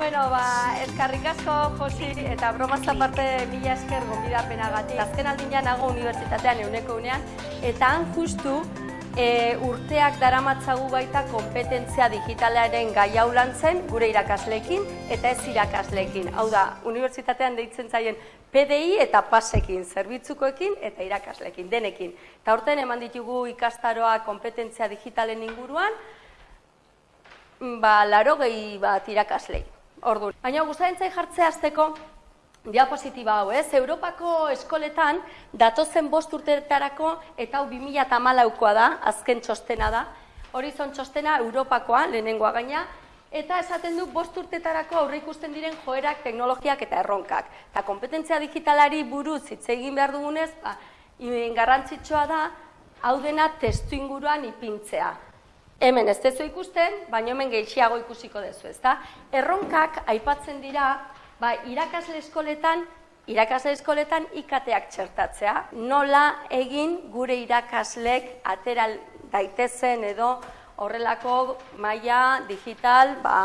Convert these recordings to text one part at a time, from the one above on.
Bueno, ba, eskarrik asko, Josi, eta bromaz aparte mila esker gonbidapenagatik. Azken aldinean nago unibertsitatean euneko unean, eta han justu e, urteak daramatzagu baita kompetentzia digitalaren gai hau zen gure irakasleekin eta ez irakasleekin. Hau da, unibertsitatean deitzen zaien PDI eta pasekin, zerbitzukoekin eta irakasleekin, denekin. Eta horten eman ditugu ikastaroa kompetentzia digitalen inguruan, ba, laro gehi bat irakaslei. Ordu. Baina guztaren jartzea azteko, diapositiba hau, ez? Europako eskoletan datozen bost urteetarako eta hau 2014koa da, azken txostena da. Horizon txostena Europakoa, lehenengoa gaina, eta esaten du bost urtetarako aurre ikusten diren joerak, teknologiak eta erronkak. Eta kompetentzia digitalari buruz hitz egin behar dugunez, ba, garrantzitsua da, hau dena testu inguruan ipintzea. Hemen ez dezu ikusten, baina hemen gehiago ikusiko dezu, ezta? Erronkak aipatzen dira, ba, irakasle eskoletan, irakasle eskoletan ikateak txertatzea. Nola egin gure irakaslek atera daitezen edo horrelako maila digital ba,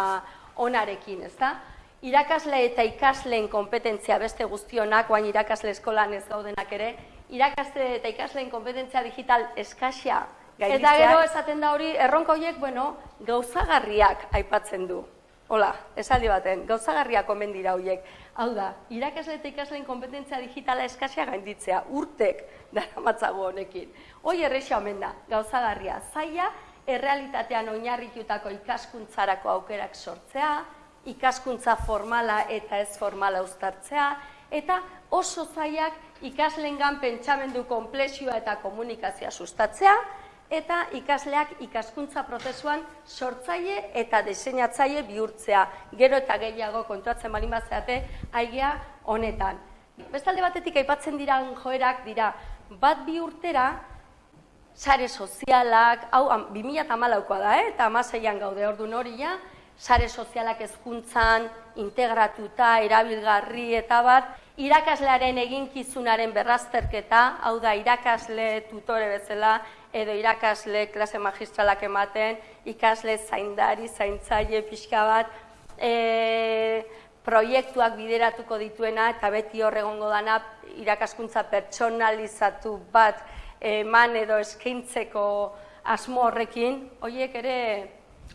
onarekin, ezta? Irakasle eta ikasleen kompetentzia beste guztionak, guain irakasle eskolan ez gaudenak ere, irakasle eta ikasleen kompetentzia digital eskasia Eta gero esaten da hori, erronka horiek, bueno, gauzagarriak aipatzen du. Hola, esaldi baten, gauzagarriak omen dira horiek. Hau da, irakasle eta ikasleen kompetentzia digitala eskasia gainditzea, urtek dara matzago honekin. Hoi errexia omen da, gauzagarria, zaila, errealitatean oinarritutako ikaskuntzarako aukerak sortzea, ikaskuntza formala eta ez formala uztartzea, eta oso zailak ikaslengan pentsamendu komplexioa eta komunikazioa sustatzea, eta ikasleak ikaskuntza prozesuan sortzaile eta diseinatzaile bihurtzea. Gero eta gehiago kontuatzen balin batzeate aigea honetan. Bestalde batetik aipatzen dira joerak dira bat bi urtera sare sozialak, hau 2014koa da, eh? eta amaseian gaude ordu noria, sare sozialak hezkuntzan integratuta, erabilgarri eta bat, irakaslearen eginkizunaren berrazterketa, hau da irakasle tutore bezala, edo irakasle klase magistralak ematen, ikasle zaindari, zaintzaile pixka bat, e, proiektuak bideratuko dituena eta beti horregongo dana irakaskuntza pertsonalizatu bat eman edo eskaintzeko asmo horrekin, horiek ere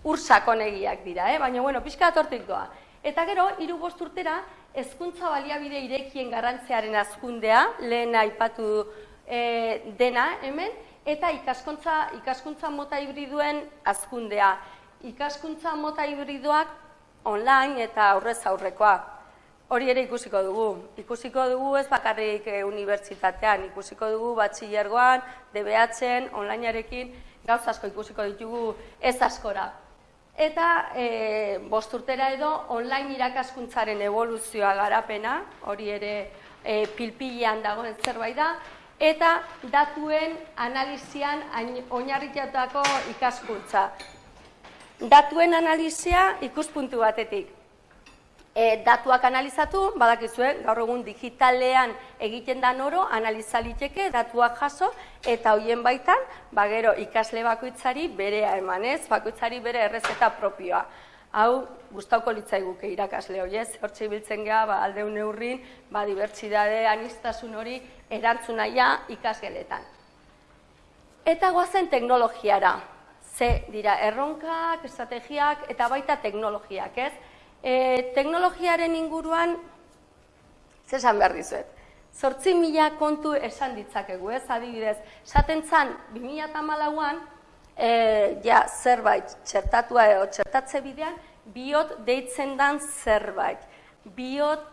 ursakonegiak dira, eh? baina bueno, pixka bat doa. Eta gero, hiru bost urtera, hezkuntza baliabide irekien garrantzearen azkundea, lehen aipatu e, dena hemen, eta ikaskuntza, ikaskuntza mota hibriduen azkundea. Ikaskuntza mota hibriduak online eta aurrez aurrekoa. Hori ere ikusiko dugu. Ikusiko dugu ez bakarrik e, unibertsitatean, ikusiko dugu batxillergoan, DBH-en, onlinearekin, gauz asko ikusiko ditugu ez askora. Eta e, bosturtera edo online irakaskuntzaren evoluzioa garapena, hori ere e, pilpilean dagoen zerbait da, eta datuen analizian oinarritutako ikaskuntza. Datuen analizia ikuspuntu batetik. E, datuak analizatu, badakizue, gaur egun digitalean egiten da noro, analizaliteke datuak jaso, eta hoien baitan, bagero ikasle bakoitzari berea emanez, bakoitzari bere errezeta propioa hau gustauko litzaiguke irakasle hori ez, hortxe ibiltzen geha, ba, alde neurrin, ba, dibertsidade, anistasun hori erantzunaia ikasgeletan. Eta goazen teknologiara, ze dira erronkak, estrategiak eta baita teknologiak, ez? E, teknologiaren inguruan, zesan behar dizuet, Zortzi mila kontu esan ditzakegu, ez, adibidez. Saten zan, 2008an, e, ja, zerbait txertatua edo txertatze bidean, biot deitzen dan zerbait. Biot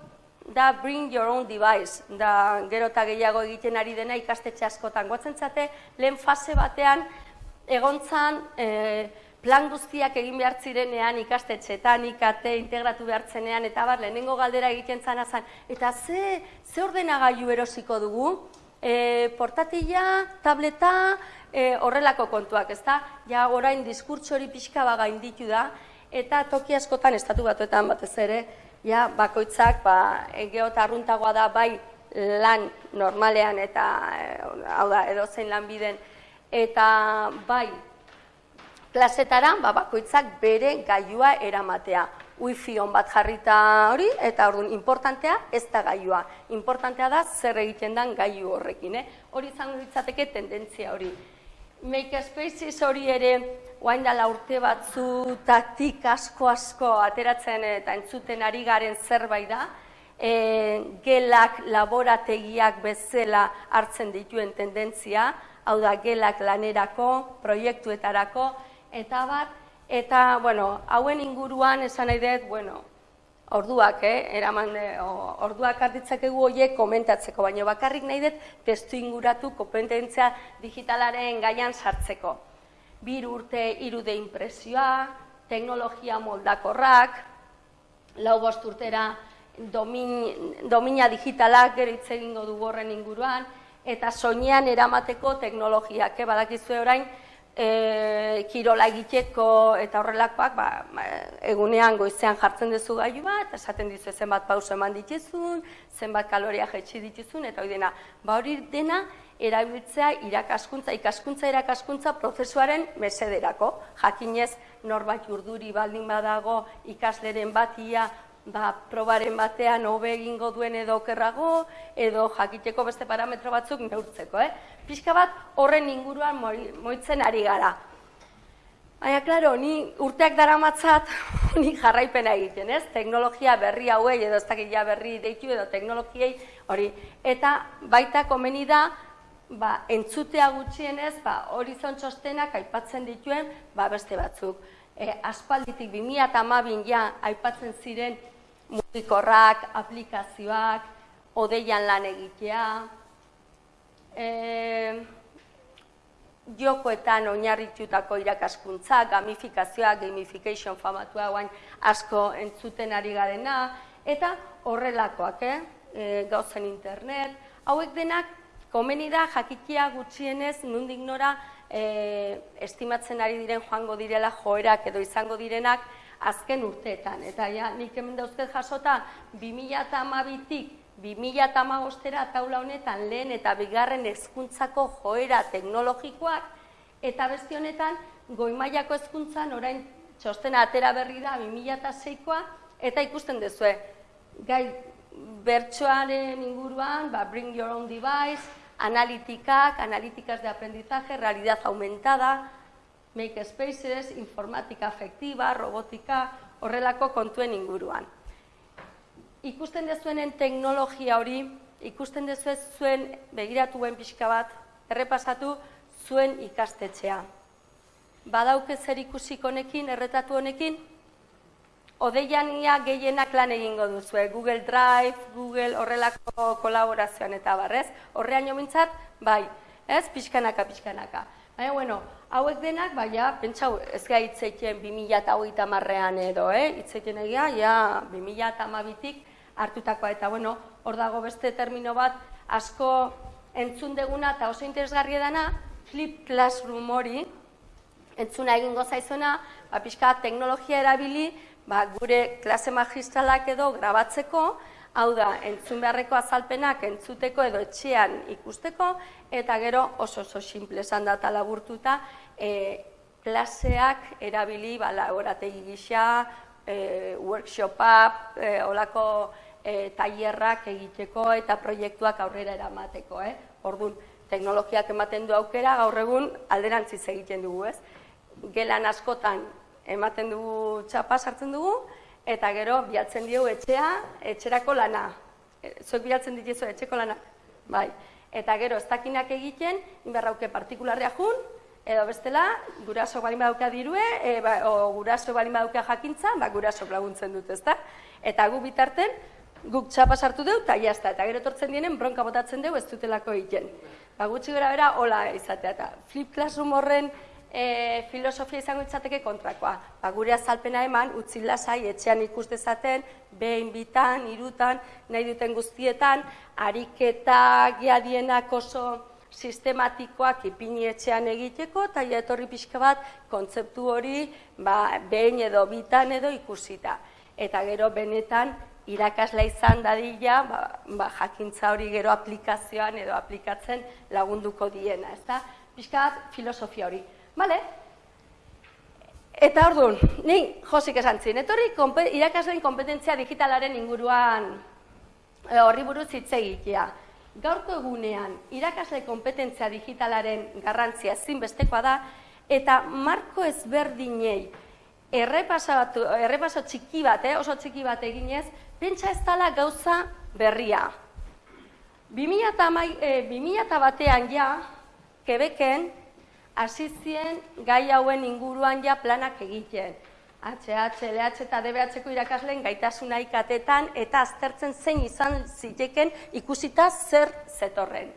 da bring your own device, da gero eta gehiago egiten ari dena ikastetxe askotan. Guatzen zate, lehen fase batean, egontzan e, plan guztiak egin behar zirenean ikastetxetan, ikate, integratu behartzenean, eta bar, lehenengo galdera egiten zan azan. Eta ze, ze ordenagailu erosiko dugu? E, portatila, tableta, e, horrelako kontuak, ezta? Ja orain diskurtso hori pixka baga inditu da eta toki askotan estatu batuetan batez ere, ja bakoitzak ba arruntagoa da bai lan normalean eta e, hau da edozein lanbiden eta bai klasetara ba, bakoitzak bere gailua eramatea. Wifi on bat jarrita hori, eta orduan, importantea ez da gailua. Importantea da zer egiten den gailu horrekin, eh? Hori izango ditzateke tendentzia hori. Makespaces hori ere, guain dala urte batzu, tatik asko-asko ateratzen eta entzuten ari garen zerbait da, e, gelak laborategiak bezala hartzen dituen tendentzia, hau da gelak lanerako, proiektuetarako, eta bat, eta, bueno, hauen inguruan esan nahi dut, bueno, orduak, eh, eraman, orduak arditzakegu horiek komentatzeko, baina bakarrik nahi dut testu inguratu kompetentzia digitalaren gaian sartzeko. Bir urte irude impresioa, teknologia moldakorrak, lau bost urtera domin, domina digitalak gero hitz egingo du horren inguruan, eta soinean eramateko teknologiak, eh, badakizue orain, e, kirola egiteko eta horrelakoak, ba, ba, egunean goizean jartzen duzu gailu bat, esaten dizu zenbat pauso eman dituzun, zenbat kaloria jaitsi dituzun, eta hori dena, ba hori dena, erabiltzea irakaskuntza, ikaskuntza irakaskuntza prozesuaren mesederako. Jakinez, norbait urduri baldin badago ikasleren batia ba, probaren batean hobe egingo duen edo okerrago, edo jakiteko beste parametro batzuk neurtzeko. Eh? Pixka bat horren inguruan moitzen ari gara. Baina, klaro, ni urteak dara matzat, ni jarraipena egiten, ez? Teknologia berri hauei, edo ez dakit berri deitu, edo teknologiei, hori. Eta baita komeni da, ba, entzutea gutxienez, ba, horizon txostenak aipatzen dituen, ba, beste batzuk. E, aspalditik 2008 ja aipatzen ziren mugikorrak, aplikazioak, odeian lan egitea, e, jokoetan oinarritutako irakaskuntza, gamifikazioa, gamification famatua guain asko entzuten ari garena, eta horrelakoak, eh? E, gauzen internet, hauek denak komeni da jakikia gutxienez nundik nora e, estimatzen ari diren joango direla joerak edo izango direnak azken urteetan. Eta ja, nik hemen dauzket jasota, 2008-tik 2008-era taula honetan lehen eta bigarren hezkuntzako joera teknologikoak, eta beste honetan, goimaiako hezkuntzan orain txostena atera berri da 2006koa, eta ikusten duzue, gai bertsoaren inguruan, ba, bring your own device, analitikak, analitikaz de aprendizaje, realidad aumentada, make spaces, informatika afektiba, robotika, horrelako kontuen inguruan. Ikusten dezuenen teknologia hori, ikusten dezuen zuen begiratuen pixka bat, errepasatu zuen ikastetxea. Badauke zer ikusik honekin, erretatu honekin, Odeian ia gehienak lan egingo duzu, Google Drive, Google horrelako kolaborazioan eta barrez. Horrean jo bai, ez, pixkanaka, pixkanaka. Baina, bueno, hauek denak, baina, pentsau, ez gai itzeiten 2008 marrean edo, eh? itzeiten egia, ja, 2008 hartutakoa, eta, bueno, hor dago beste termino bat, asko entzun deguna eta oso interesgarri dana, flip classroom hori, entzuna egingo zaizuna, ba, pixka teknologia erabili, ba, gure klase magistralak edo grabatzeko, hau da, entzun beharreko azalpenak entzuteko edo etxean ikusteko, eta gero oso oso simple esan data laburtuta, e, klaseak erabili ba, laborategi gisa, e, workshopa, e, olako e, tailerrak egiteko eta proiektuak aurrera eramateko. Eh? Orduan, teknologiak ematen du aukera, gaur egun alderantziz egiten dugu, ez? Gelan askotan ematen dugu txapa sartzen dugu, eta gero bialtzen diogu etxea, etxerako lana. E, zuek bialtzen dituzu etxeko lana. Bai. Eta gero, ez dakinak egiten, inberrauke partikularria jun, edo bestela, guraso balin badauka dirue, e, ba, o guraso balin badauka jakintza, ba, guraso laguntzen dut, ezta? Eta gu bitarten, guk txapa sartu dugu, eta jazta, eta gero tortzen dienen, bronka botatzen dugu, ez dutelako egiten. Ba, gutxi gara bera, hola izatea, eta flip classroom horren e, filosofia izango itzateke kontrakoa. Ba, gure azalpena eman, utzi lasai, etxean ikus dezaten, behin bitan, irutan, nahi duten guztietan, ariketa giadienak oso sistematikoak ipini etxean egiteko, eta etorri pixka bat, kontzeptu hori, ba, behin edo bitan edo ikusita. Eta gero benetan, irakasla izan dadila, ba, ba, jakintza hori gero aplikazioan edo aplikatzen lagunduko diena, ez da? Piskat filosofia hori. Bale? Eta orduan, ni josik esan zin, etorri irakasleen kompetentzia digitalaren inguruan e, horri buruz hitz egitea. Gaurko egunean, irakasle kompetentzia digitalaren garrantzia zinbestekoa da, eta marko ezberdinei errepaso txiki bat, eh, oso txiki bat eginez, pentsa ez dala gauza berria. 2000 e, batean ja, Quebecen, hasi zien gai hauen inguruan ja planak egiten. HH, LH eta DBH-ko irakasleen gaitasuna ikatetan eta aztertzen zein izan ziteken ikusita zer zetorren.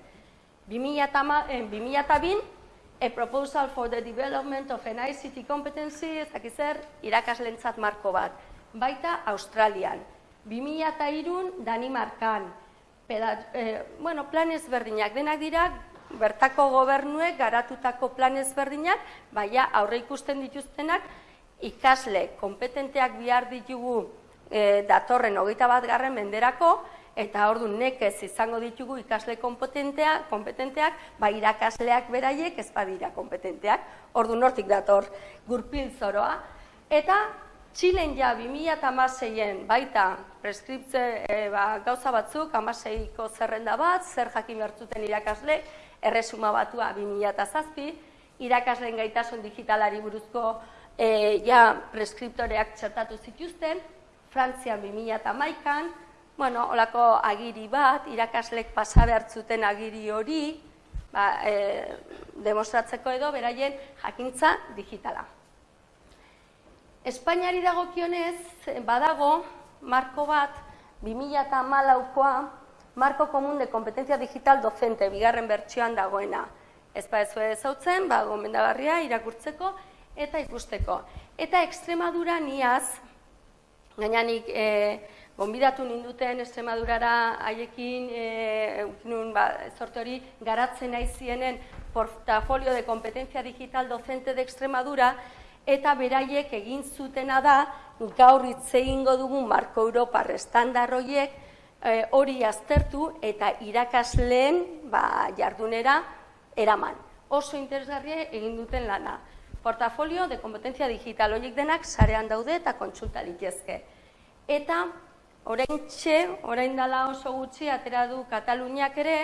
2002, a proposal for the development of an ICT competency, ez dakizer, irakaslentzat marko bat. Baita Australian. 2003 Danimarkan. Peda, eh, bueno, plan ezberdinak denak dira, bertako gobernuek garatutako plan ezberdinak, baina aurre ikusten dituztenak, ikasle kompetenteak bihar ditugu eh, datorren hogeita bat garren menderako, eta ordu nekez izango ditugu ikasle kompetentea, kompetenteak, ba irakasleak beraiek ez badira kompetenteak, ordu nortik dator gurpil zoroa, eta Txilen ja 2006en baita preskriptze e, ba, gauza batzuk, amaseiko zerrenda bat, zer jakin bertzuten irakasle, erresuma batua 2006, irakasleen gaitasun digitalari buruzko e, ja preskriptoreak txertatu zituzten, Frantzian 2008an, bueno, olako agiri bat, irakaslek pasa behartzuten agiri hori, ba, e, demostratzeko edo beraien jakintza digitala. Espainiari dagokionez, badago, marko bat, 2008koa, marko komun de kompetentzia digital docente, bigarren bertsioan dagoena. Ez ba ez zautzen, ba, gomendagarria, irakurtzeko eta ikusteko. Eta Extremadura niaz, gainanik, e, Gonbidatu ninduten Estremadurara haiekin e, nun, ba, sorte hori garatzen nahi zienen portafolio de kompetentzia digital docente de Extremadura eta beraiek egin zutena da gaur hitz egingo dugun Marko Europa estandar horiek e, hori aztertu eta irakasleen ba, jardunera eraman. Oso interesgarria egin duten lana. Portafolio de kompetentzia digital horiek denak sarean daude eta kontsulta litezke. Eta Orain txe, orain dala oso gutxi, atera du Kataluniak ere,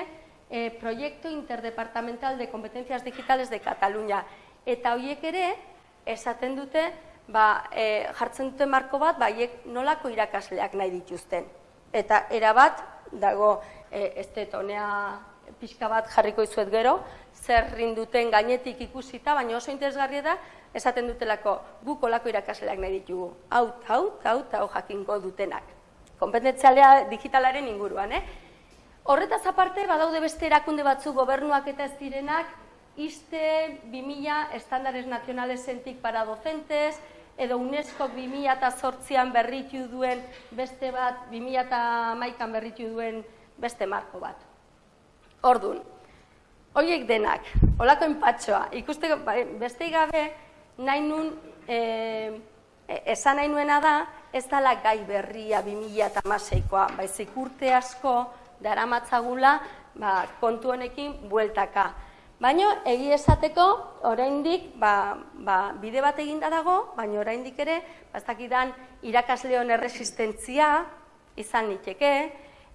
e, proiektu interdepartamental de kompetenziaz digitales de Katalunia. Eta horiek ere, esaten dute, ba, e, jartzen dute marko bat, baiek nolako irakasleak nahi dituzten. Eta erabat, dago, e, ez detonea pixka bat jarriko izuet gero, zer rinduten gainetik ikusita, baina oso interesgarria da, esaten dutelako, guk olako irakasleak nahi ditugu. Hau, hau, hau, hau jakinko dutenak kompetentzialea digitalaren inguruan. Eh? Horretaz aparte, badaude beste erakunde batzu gobernuak eta ez direnak, iste 2000 estandares nazionales entik para docentes, edo UNESCO 2000 eta sortzian berritu duen beste bat, 2000 eta maikan berritu duen beste marko bat. Ordun, horiek denak, olako enpatxoa, ikusteko, bai, beste gabe, nahi nun, e, esan nahi nuena da, ez dala gai berria 2006koa, baizik urte asko daramatzagula ba, kontu honekin bueltaka. Baina egi esateko oraindik ba, ba, bide bat eginda dago, baina oraindik ere ba, ez dakidan irakasleon erresistentzia izan niteke,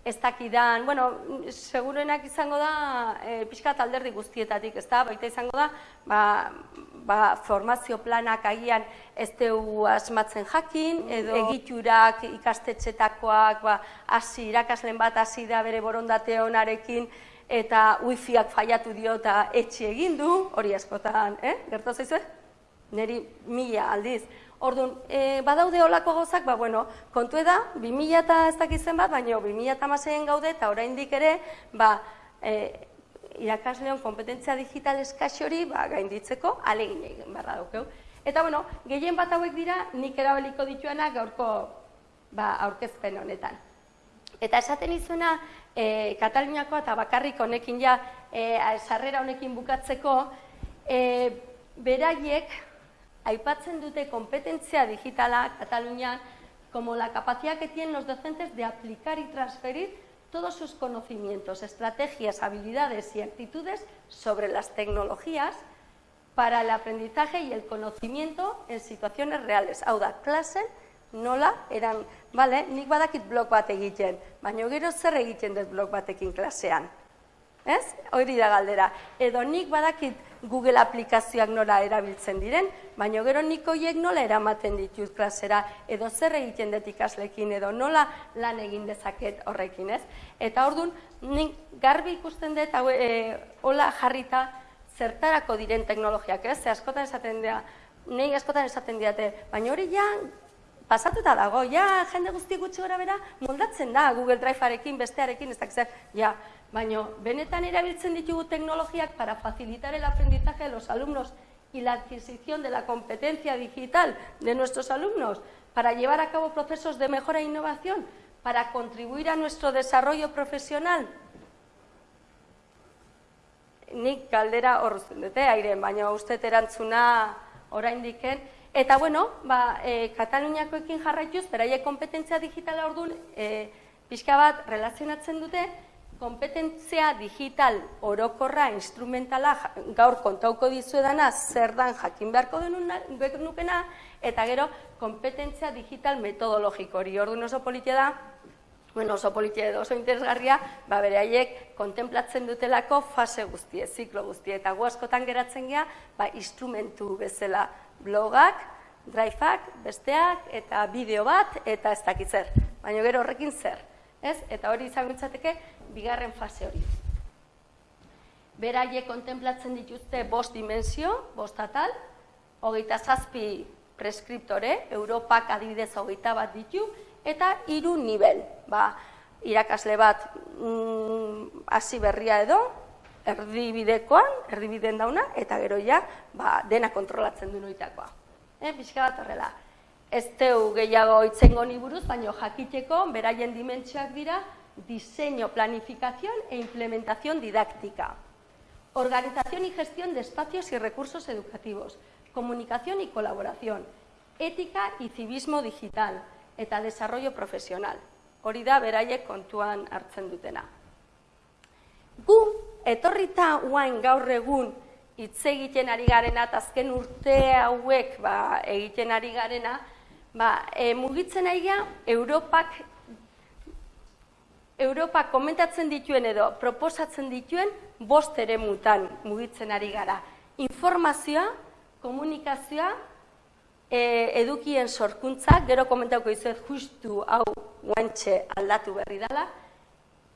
ez dakidan, bueno, seguruenak izango da e, pixka alderdi guztietatik, ez da, baita izango da, ba, ba, formazio planak agian ez dugu asmatzen jakin, edo egiturak ikastetxetakoak, ba, hasi irakaslen bat hasi da bere borondate honarekin, eta wifiak faiatu dio eta etxe egin du, hori askotan, eh? gertu zaizue? Neri mila aldiz. Orduan, e, badaude olako gozak, ba, bueno, kontu eda, 2000 eta ez dakizen bat, baina 2000 eta maseien gaude, eta oraindik ere, ba, e, irakasleon kompetentzia digital eskaxori, ba, gainditzeko, alegin egin barra daukeu. Eta, bueno, gehien bat hauek dira, nik erabiliko dituena gaurko ba, aurkezpen honetan. Eta esaten izuna, e, Kataluniakoa eta bakarrik honekin ja, e, sarrera honekin bukatzeko, e, beraiek, aipatzen dute kompetentzia digitala Cataluña como la capacidad que tienen los docentes de aplicar y transferir todos sus conocimientos, estrategias, habilidades y actitudes sobre las tecnologías para el aprendizaje y el conocimiento en situaciones reales. Hau da, nola eran, bale, nik badakit blog bat egiten, baina gero zer egiten dut blog batekin klasean. Ez? Hori da galdera. Edo nik badakit Google aplikazioak nola erabiltzen diren, baina gero nik horiek nola eramaten ditut klasera, edo zer egiten dut ikaslekin, edo nola lan egin dezaket horrekin, ez? Eta orduan, nik garbi ikusten dut, hau, e, hola jarrita, zertarako diren teknologiak, ez? Ze askotan esaten dira, nei askotan esaten diate, baina hori ja pasatuta dago, ja jende guzti gutxi gora bera moldatzen da Google Drivearekin, bestearekin, ez dakiz, ja, baina benetan erabiltzen ditugu teknologiak para facilitar el aprendizaje de los alumnos y la adquisición de la competencia digital de nuestros alumnos, para llevar a cabo procesos de mejora e innovación, para contribuir a nuestro desarrollo profesional. Nik galdera horrezten dute, aire, baina uste erantzuna oraindiken, Eta bueno, ba, e, Kataluniakoekin jarraituz, beraie kompetentzia digitala orduan, e, pixka bat relazionatzen dute, kompetentzia digital orokorra, instrumentala, gaur kontauko dizuedana, zer dan jakin beharko denukena, eta gero, kompetentzia digital metodologiko hori. Orduan oso politia da, bueno, oso politia edo oso interesgarria, ba, bere haiek kontemplatzen dutelako fase guztie, ziklo guztie, eta gu askotan geratzen gea, ba, instrumentu bezala blogak, driveak, besteak, eta bideo bat, eta ez dakit zer. Baina gero horrekin zer. Ez? Eta hori izango bigarren fase hori. Beraie kontemplatzen dituzte bost dimensio, bost atal, hogeita zazpi preskriptore, Europak adibidez hogeita bat ditu, eta hiru nivel. Ba, irakasle bat mm, hasi berria edo, erdibidekoan, erdibiden dauna, eta gero ja, ba, dena kontrolatzen du noitakoa. E, Bizka bat horrela. Ez teu gehiago itzengo ni buruz, baina jakiteko, beraien dimentsioak dira, diseño, planificación e implementación didáctica. Organización y gestión de espacios y recursos educativos. Comunicación y colaboración. Ética y civismo digital. Eta desarrollo profesional. Hori da beraiek kontuan hartzen dutena. Gu etorrita uain gaur egun hitz egiten ari garena, eta azken urte hauek ba, egiten ari garena, ba, e, mugitzen ari Europak, Europak komentatzen dituen edo proposatzen dituen bost ere mutan mugitzen ari gara. Informazioa, komunikazioa, e, edukien sorkuntza, gero komentauko izuet justu hau guantxe aldatu berri dela,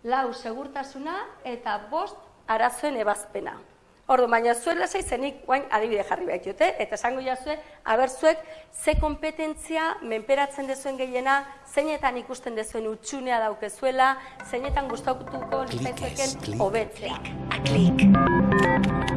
lau segurtasuna eta bost arazoen ebazpena. Ordu, baina zuen lasai zenik guain adibide jarri behar dute, eta esango jazue, abertzuek, ze kompetentzia menperatzen dezuen gehiena, zeinetan ikusten dezuen utxunea daukezuela, zeinetan gustatuko nizaitzeken hobetzea. Klik, klik.